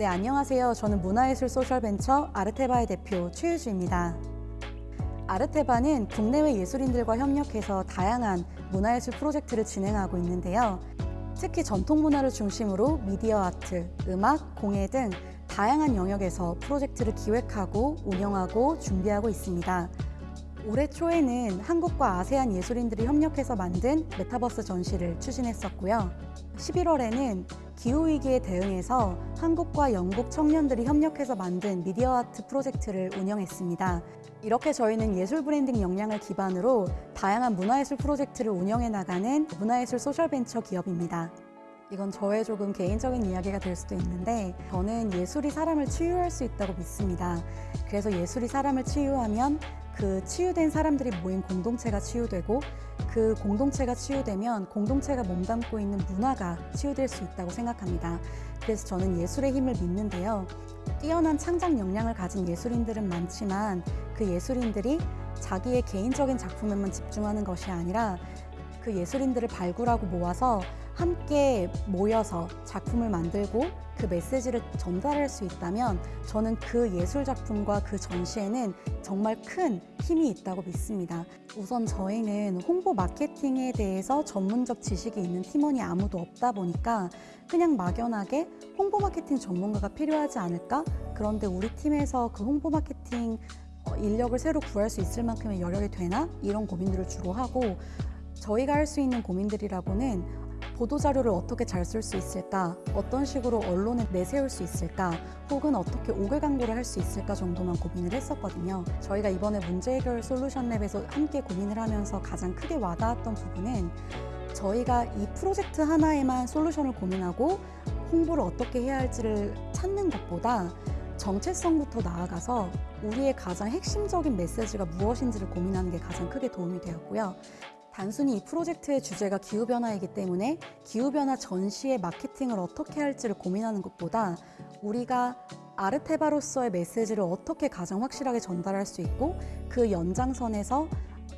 네, 안녕하세요. 저는 문화예술 소셜벤처 아르테바의 대표 최유주입니다. 아르테바는 국내외 예술인들과 협력해서 다양한 문화예술 프로젝트를 진행하고 있는데요. 특히 전통 문화를 중심으로 미디어 아트, 음악, 공예 등 다양한 영역에서 프로젝트를 기획하고 운영하고 준비하고 있습니다. 올해 초에는 한국과 아세안 예술인들이 협력해서 만든 메타버스 전시를 추진했었고요. 11월에는 기후위기에 대응해서 한국과 영국 청년들이 협력해서 만든 미디어 아트 프로젝트를 운영했습니다. 이렇게 저희는 예술 브랜딩 역량을 기반으로 다양한 문화예술 프로젝트를 운영해 나가는 문화예술 소셜벤처 기업입니다. 이건 저의 조금 개인적인 이야기가 될 수도 있는데 저는 예술이 사람을 치유할 수 있다고 믿습니다. 그래서 예술이 사람을 치유하면 그 치유된 사람들이 모인 공동체가 치유되고 그 공동체가 치유되면 공동체가 몸담고 있는 문화가 치유될 수 있다고 생각합니다. 그래서 저는 예술의 힘을 믿는데요. 뛰어난 창작 역량을 가진 예술인들은 많지만 그 예술인들이 자기의 개인적인 작품에만 집중하는 것이 아니라 그 예술인들을 발굴하고 모아서 함께 모여서 작품을 만들고 그 메시지를 전달할 수 있다면 저는 그 예술 작품과 그 전시에는 정말 큰 힘이 있다고 믿습니다. 우선 저희는 홍보 마케팅에 대해서 전문적 지식이 있는 팀원이 아무도 없다 보니까 그냥 막연하게 홍보 마케팅 전문가가 필요하지 않을까? 그런데 우리 팀에서 그 홍보 마케팅 어, 인력을 새로 구할 수 있을 만큼의 여력이 되나? 이런 고민들을 주로 하고 저희가 할 수 있는 고민들이라고는 보도자료를 어떻게 잘 쓸 수 있을까? 어떤 식으로 언론에 내세울 수 있을까? 혹은 어떻게 오글 광고를 할 수 있을까 정도만 고민을 했었거든요. 저희가 이번에 문제 해결 솔루션 랩에서 함께 고민을 하면서 가장 크게 와닿았던 부분은 저희가 이 프로젝트 하나에만 솔루션을 고민하고 홍보를 어떻게 해야 할지를 찾는 것보다 정체성부터 나아가서 우리의 가장 핵심적인 메시지가 무엇인지를 고민하는 게 가장 크게 도움이 되었고요. 단순히 이 프로젝트의 주제가 기후변화이기 때문에 기후변화 전시의 마케팅을 어떻게 할지를 고민하는 것보다 우리가 아르테바로서의 메시지를 어떻게 가장 확실하게 전달할 수 있고 그 연장선에서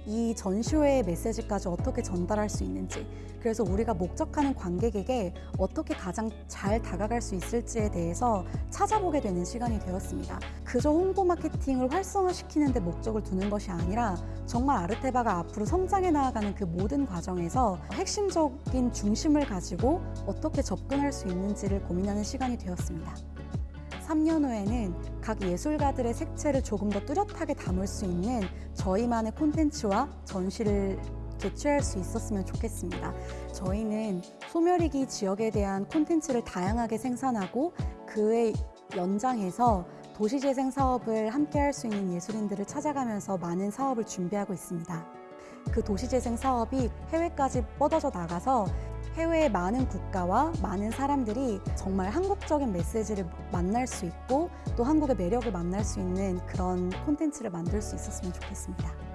이 전시회의 메시지까지 어떻게 전달할 수 있는지 그래서 우리가 목적하는 관객에게 어떻게 가장 잘 다가갈 수 있을지에 대해서 찾아보게 되는 시간이 되었습니다. 그저 홍보 마케팅을 활성화시키는 데 목적을 두는 것이 아니라 정말 아르테바가 앞으로 성장해 나아가는 그 모든 과정에서 핵심적인 중심을 가지고 어떻게 접근할 수 있는지를 고민하는 시간이 되었습니다. 3년 후에는 각 예술가들의 색채를 조금 더 뚜렷하게 담을 수 있는 저희만의 콘텐츠와 전시를 개최할 수 있었으면 좋겠습니다. 저희는 소멸이기 지역에 대한 콘텐츠를 다양하게 생산하고 그의 연장해서 도시재생 사업을 함께 할 수 있는 예술인들을 찾아가면서 많은 사업을 준비하고 있습니다. 그 도시재생 사업이 해외까지 뻗어져 나가서 해외의 많은 국가와 많은 사람들이 정말 한국적인 메시지를 만날 수 있고 또 한국의 매력을 만날 수 있는 그런 콘텐츠를 만들 수 있었으면 좋겠습니다.